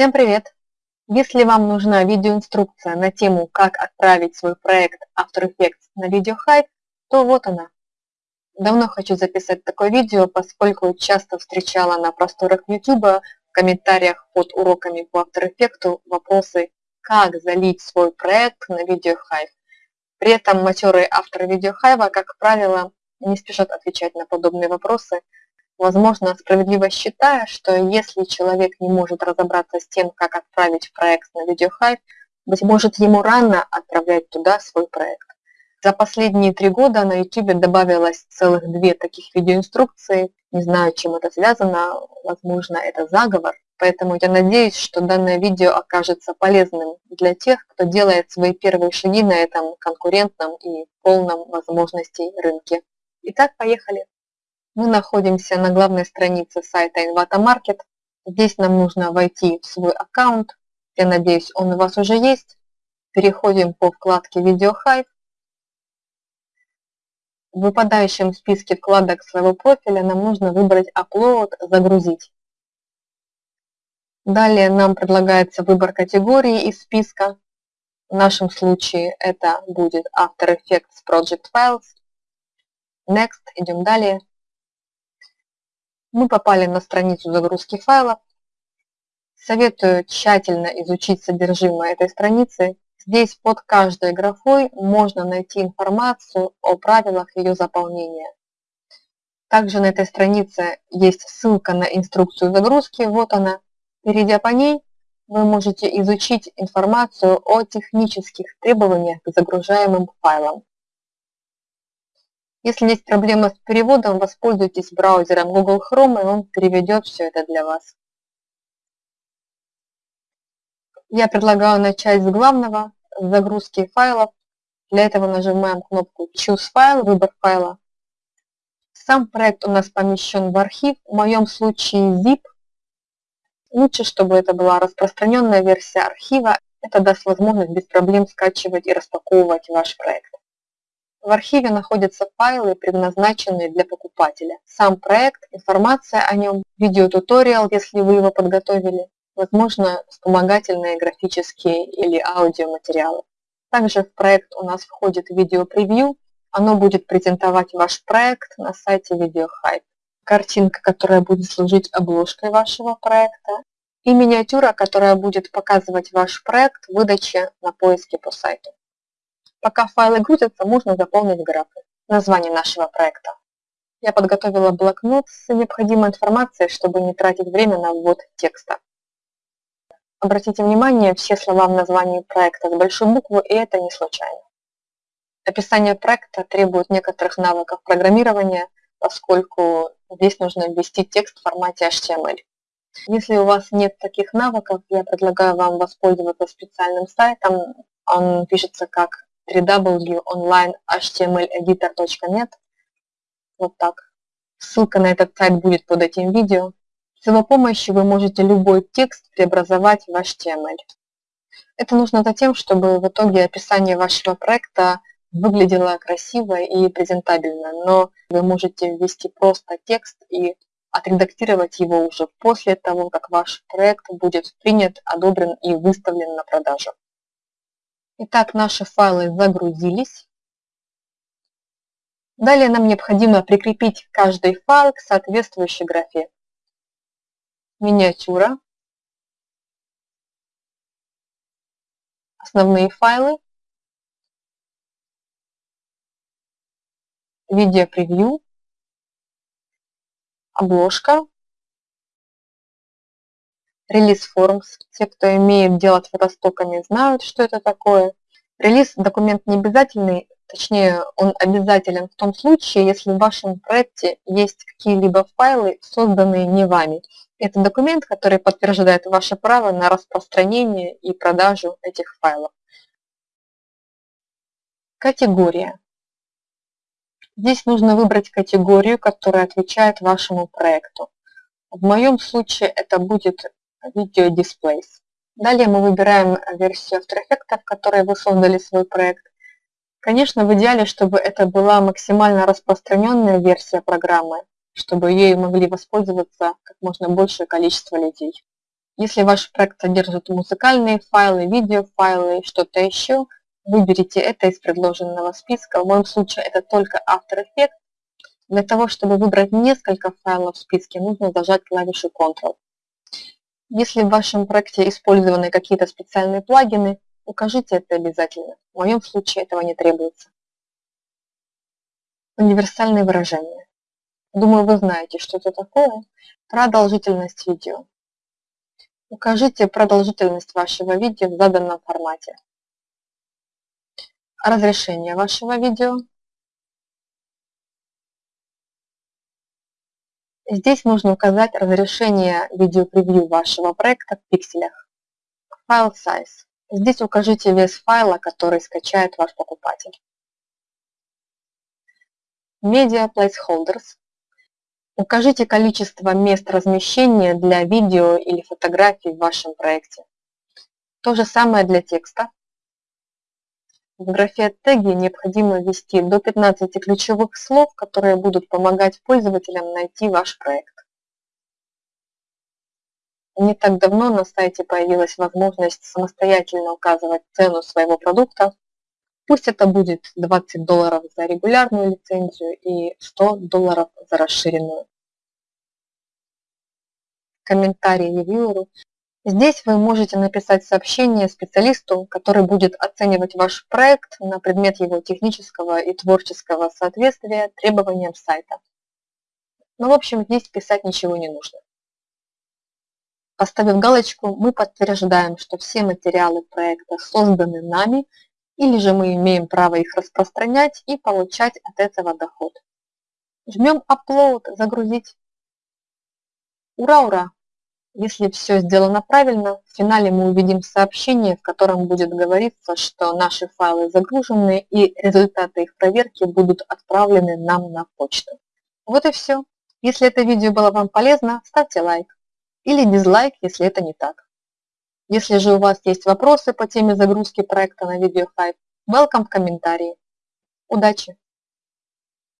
Всем привет! Если вам нужна видеоинструкция на тему, как отправить свой проект After Effects на VideoHive, то вот она. Давно хочу записать такое видео, поскольку часто встречала на просторах YouTube в комментариях под уроками по After Effects вопросы, как залить свой проект на VideoHive. При этом матерые авторы VideoHive, как правило, не спешат отвечать на подобные вопросы, возможно, справедливо считая, что если человек не может разобраться с тем, как отправить проект на VideoHive, быть может, ему рано отправлять туда свой проект. За последние три года на YouTube добавилось целых две таких видеоинструкции. Не знаю, чем это связано, возможно, это заговор. Поэтому я надеюсь, что данное видео окажется полезным для тех, кто делает свои первые шаги на этом конкурентном и полном возможностей рынке. Итак, поехали. Мы находимся на главной странице сайта Invata Market. Здесь нам нужно войти в свой аккаунт. Я надеюсь, он у вас уже есть. Переходим по вкладке Video Hive. В выпадающем списке вкладок своего профиля нам нужно выбрать Upload, загрузить. Далее нам предлагается выбор категории из списка. В нашем случае это будет After Effects Project Files. Next, идем далее. Мы попали на страницу загрузки файлов. Советую тщательно изучить содержимое этой страницы. Здесь под каждой графой можно найти информацию о правилах ее заполнения. Также на этой странице есть ссылка на инструкцию загрузки, вот она. Перейдя по ней, вы можете изучить информацию о технических требованиях к загружаемым файлам. Если есть проблема с переводом, воспользуйтесь браузером Google Chrome, и он переведет все это для вас. Я предлагаю начать с главного, с загрузки файлов. Для этого нажимаем кнопку Choose File, выбор файла. Сам проект у нас помещен в архив, в моем случае zip. Лучше, чтобы это была распространенная версия архива. Это даст возможность без проблем скачивать и распаковывать ваш проект. В архиве находятся файлы, предназначенные для покупателя. Сам проект, информация о нем, видеотуториал, если вы его подготовили, возможно, вспомогательные графические или аудиоматериалы. Также в проект у нас входит видеопревью. Оно будет презентовать ваш проект на сайте VideoHype. Картинка, которая будет служить обложкой вашего проекта. И миниатюра, которая будет показывать ваш проект в выдаче на поиске по сайту. Пока файлы грузятся, можно заполнить графы. Название нашего проекта. Я подготовила блокнот с необходимой информацией, чтобы не тратить время на ввод текста. Обратите внимание, все слова в названии проекта с большой буквы, и это не случайно. Описание проекта требует некоторых навыков программирования, поскольку здесь нужно ввести текст в формате HTML. Если у вас нет таких навыков, я предлагаю вам воспользоваться специальным сайтом. Он пишется как www.onlinehtmleditor.net. Вот так. Ссылка на этот сайт будет под этим видео. С его помощью вы можете любой текст преобразовать в HTML. Это нужно за тем, чтобы в итоге описание вашего проекта выглядело красиво и презентабельно, но вы можете ввести просто текст и отредактировать его уже после того, как ваш проект будет принят, одобрен и выставлен на продажу. Итак, наши файлы загрузились. Далее нам необходимо прикрепить каждый файл к соответствующей графе. Миниатюра. Основные файлы. Видеопревью. Обложка. Релиз Forms. Те, кто имеет дело с фотостоками, знают, что это такое. Релиз – документ не обязательный, точнее, он обязателен в том случае, если в вашем проекте есть какие-либо файлы, созданные не вами. Это документ, который подтверждает ваше право на распространение и продажу этих файлов. Категория. Здесь нужно выбрать категорию, которая отвечает вашему проекту. В моем случае это будет Video Displays. Далее мы выбираем версию After Effects, в которой вы создали свой проект. Конечно, в идеале, чтобы это была максимально распространенная версия программы, чтобы ею могли воспользоваться как можно большее количество людей. Если ваш проект содержит музыкальные файлы, видеофайлы, что-то еще, выберите это из предложенного списка. В моем случае это только After Effects. Для того, чтобы выбрать несколько файлов в списке, нужно зажать клавишу Ctrl. Если в вашем проекте использованы какие-то специальные плагины, укажите это обязательно. В моем случае этого не требуется. Универсальные выражения. Думаю, вы знаете, что это такое. Продолжительность видео. Укажите продолжительность вашего видео в заданном формате. Разрешение вашего видео. Здесь нужно указать разрешение видеопревью вашего проекта в пикселях. Файл size. Здесь укажите вес файла, который скачает ваш покупатель. Media Placeholders. Укажите количество мест размещения для видео или фотографий в вашем проекте. То же самое для текста. В графе теги необходимо ввести до 15 ключевых слов, которые будут помогать пользователям найти ваш проект. Не так давно на сайте появилась возможность самостоятельно указывать цену своего продукта. Пусть это будет 20 долларов за регулярную лицензию и 100 долларов за расширенную. Комментарий ревьюеру Здесь вы можете написать сообщение специалисту, который будет оценивать ваш проект на предмет его технического и творческого соответствия требованиям сайта. Но ну, в общем здесь писать ничего не нужно. Поставив галочку, мы подтверждаем, что все материалы проекта созданы нами, или же мы имеем право их распространять и получать от этого доход. Жмем Upload, загрузить. Ура-ура! Если все сделано правильно, в финале мы увидим сообщение, в котором будет говориться, что наши файлы загружены и результаты их проверки будут отправлены нам на почту. Вот и все. Если это видео было вам полезно, ставьте лайк или дизлайк, если это не так. Если же у вас есть вопросы по теме загрузки проекта на Hive, welcome в комментарии. Удачи!